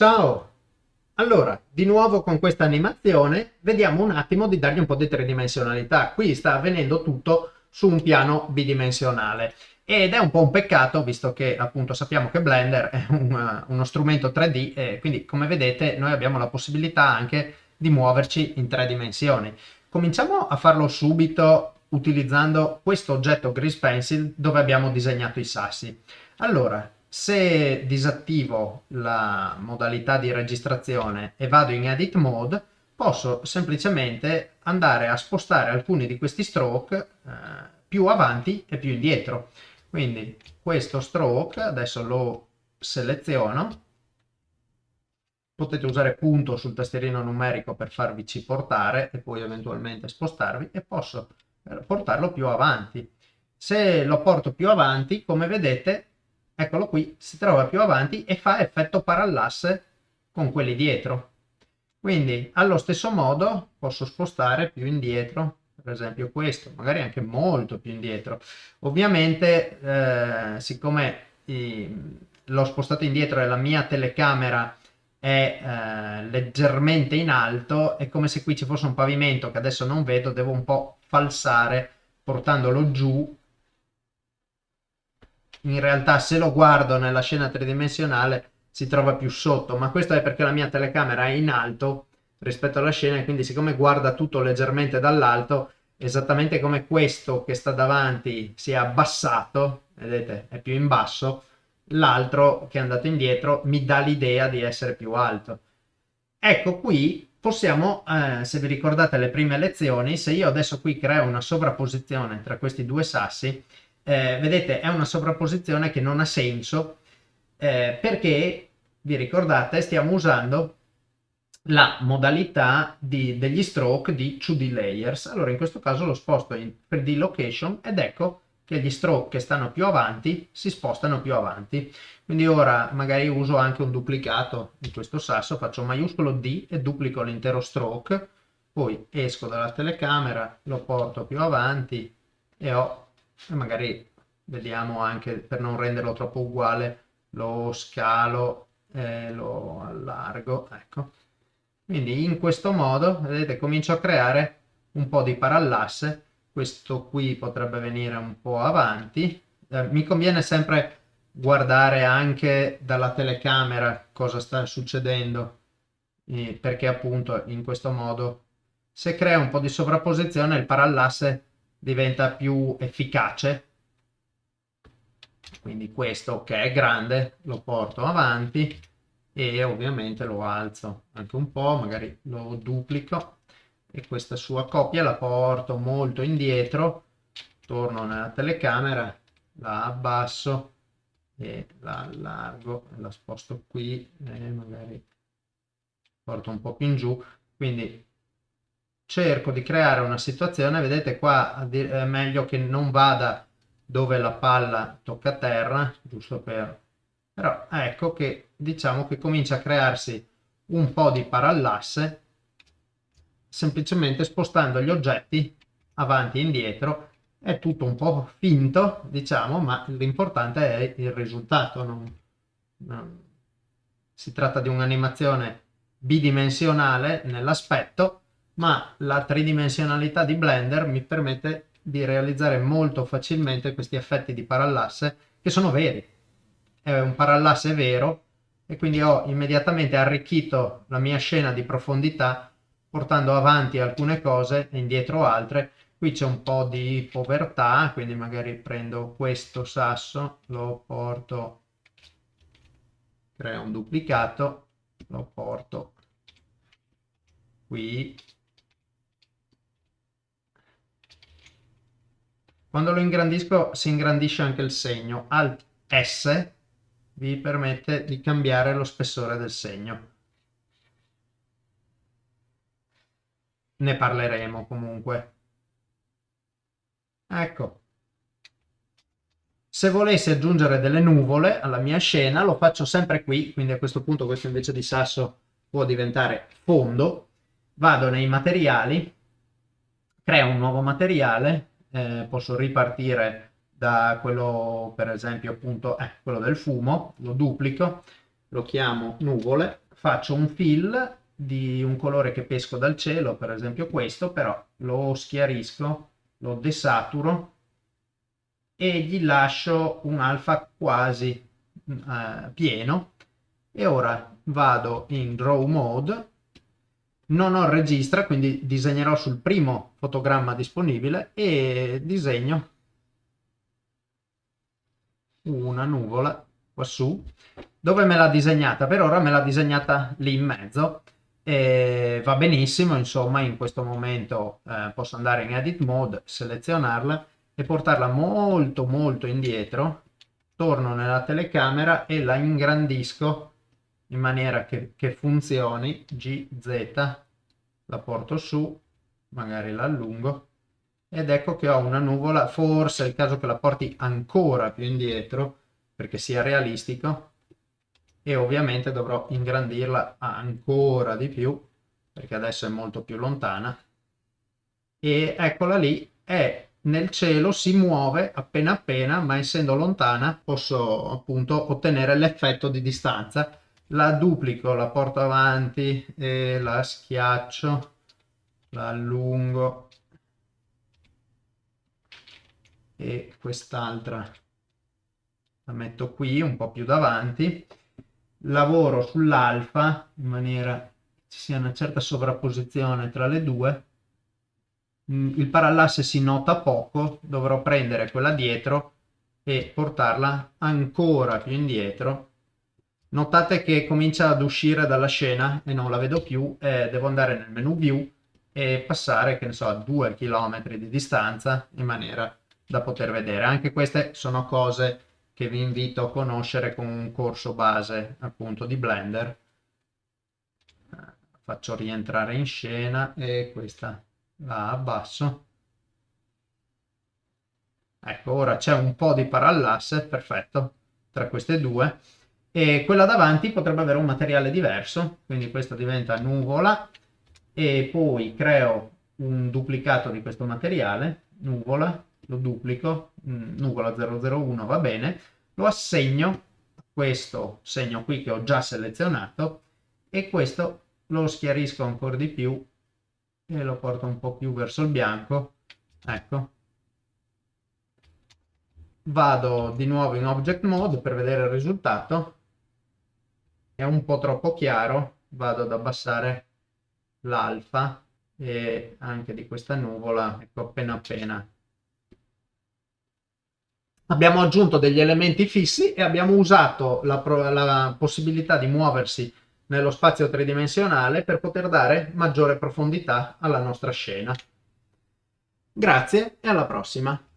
Ciao! Allora, di nuovo con questa animazione vediamo un attimo di dargli un po' di tridimensionalità. Qui sta avvenendo tutto su un piano bidimensionale ed è un po' un peccato visto che appunto sappiamo che Blender è un, uno strumento 3D e quindi come vedete noi abbiamo la possibilità anche di muoverci in tre dimensioni. Cominciamo a farlo subito utilizzando questo oggetto Grease Pencil dove abbiamo disegnato i sassi. Allora, se disattivo la modalità di registrazione e vado in Edit Mode, posso semplicemente andare a spostare alcuni di questi stroke eh, più avanti e più indietro. Quindi questo stroke, adesso lo seleziono, potete usare punto sul tastierino numerico per farvici portare e poi eventualmente spostarvi e posso eh, portarlo più avanti. Se lo porto più avanti, come vedete, eccolo qui, si trova più avanti e fa effetto parallasse con quelli dietro. Quindi allo stesso modo posso spostare più indietro, per esempio questo, magari anche molto più indietro. Ovviamente eh, siccome l'ho spostato indietro e la mia telecamera è eh, leggermente in alto, è come se qui ci fosse un pavimento che adesso non vedo, devo un po' falsare portandolo giù in realtà se lo guardo nella scena tridimensionale si trova più sotto, ma questo è perché la mia telecamera è in alto rispetto alla scena e quindi siccome guarda tutto leggermente dall'alto, esattamente come questo che sta davanti si è abbassato, vedete, è più in basso, l'altro che è andato indietro mi dà l'idea di essere più alto. Ecco qui possiamo, eh, se vi ricordate le prime lezioni, se io adesso qui creo una sovrapposizione tra questi due sassi, eh, vedete è una sovrapposizione che non ha senso eh, perché vi ricordate stiamo usando la modalità di, degli stroke di 2D layers. Allora in questo caso lo sposto in 3D location ed ecco che gli stroke che stanno più avanti si spostano più avanti. Quindi ora magari uso anche un duplicato di questo sasso faccio maiuscolo D e duplico l'intero stroke poi esco dalla telecamera lo porto più avanti e ho e magari vediamo anche per non renderlo troppo uguale lo scalo e lo allargo ecco. Quindi in questo modo vedete comincio a creare un po' di parallasse. Questo qui potrebbe venire un po' avanti. Eh, mi conviene sempre guardare anche dalla telecamera cosa sta succedendo. Eh, perché appunto in questo modo se crea un po' di sovrapposizione il parallasse diventa più efficace. Quindi questo che è grande lo porto avanti e ovviamente lo alzo anche un po' magari lo duplico e questa sua coppia la porto molto indietro torno nella telecamera la abbasso e la allargo la sposto qui e magari porto un po' più in giù. Quindi cerco di creare una situazione, vedete qua è meglio che non vada dove la palla tocca terra, giusto per... però ecco che diciamo che comincia a crearsi un po' di parallasse semplicemente spostando gli oggetti avanti e indietro. È tutto un po' finto diciamo ma l'importante è il risultato non, non... si tratta di un'animazione bidimensionale nell'aspetto ma la tridimensionalità di Blender mi permette di realizzare molto facilmente questi effetti di parallasse che sono veri. È un parallasse vero e quindi ho immediatamente arricchito la mia scena di profondità portando avanti alcune cose e indietro altre. Qui c'è un po' di povertà, quindi magari prendo questo sasso, lo porto, creo un duplicato, lo porto qui Quando lo ingrandisco si ingrandisce anche il segno. Alt S vi permette di cambiare lo spessore del segno. Ne parleremo comunque. Ecco. Se volessi aggiungere delle nuvole alla mia scena lo faccio sempre qui, quindi a questo punto questo invece di sasso può diventare fondo. Vado nei materiali, creo un nuovo materiale, eh, posso ripartire da quello per esempio appunto eh, quello del fumo lo duplico lo chiamo nuvole faccio un fill di un colore che pesco dal cielo, per esempio questo, però lo schiarisco, lo desaturo e gli lascio un alfa quasi eh, pieno. E ora vado in draw mode non ho il registra quindi disegnerò sul primo fotogramma disponibile e disegno una nuvola qua su dove me l'ha disegnata? Per ora me l'ha disegnata lì in mezzo. E va benissimo insomma in questo momento eh, posso andare in edit mode selezionarla e portarla molto molto indietro. Torno nella telecamera e la ingrandisco in maniera che, che funzioni GZ la porto su magari la allungo ed ecco che ho una nuvola forse è il caso che la porti ancora più indietro perché sia realistico e ovviamente dovrò ingrandirla ancora di più perché adesso è molto più lontana. E eccola lì è nel cielo si muove appena appena ma essendo lontana posso appunto ottenere l'effetto di distanza la duplico la porto avanti e la schiaccio la allungo e quest'altra la metto qui un po più davanti. Lavoro sull'alfa in maniera che ci sia una certa sovrapposizione tra le due. Mm, il parallasse si nota poco dovrò prendere quella dietro e portarla ancora più indietro notate che comincia ad uscire dalla scena e non la vedo più e devo andare nel menu view e passare che ne so a due chilometri di distanza in maniera da poter vedere anche queste sono cose che vi invito a conoscere con un corso base appunto di Blender. Faccio rientrare in scena e questa la abbasso. Ecco, ora c'è un po' di parallasse, perfetto, tra queste due. E quella davanti potrebbe avere un materiale diverso, quindi questa diventa nuvola e poi creo un duplicato di questo materiale, nuvola, lo duplico, mm, nuvola 001 va bene, lo assegno a questo segno qui che ho già selezionato e questo lo schiarisco ancora di più e lo porto un po' più verso il bianco, ecco. Vado di nuovo in Object Mode per vedere il risultato, è un po' troppo chiaro, vado ad abbassare l'alfa e anche di questa nuvola, ecco appena appena. Abbiamo aggiunto degli elementi fissi e abbiamo usato la, la possibilità di muoversi nello spazio tridimensionale per poter dare maggiore profondità alla nostra scena. Grazie e alla prossima!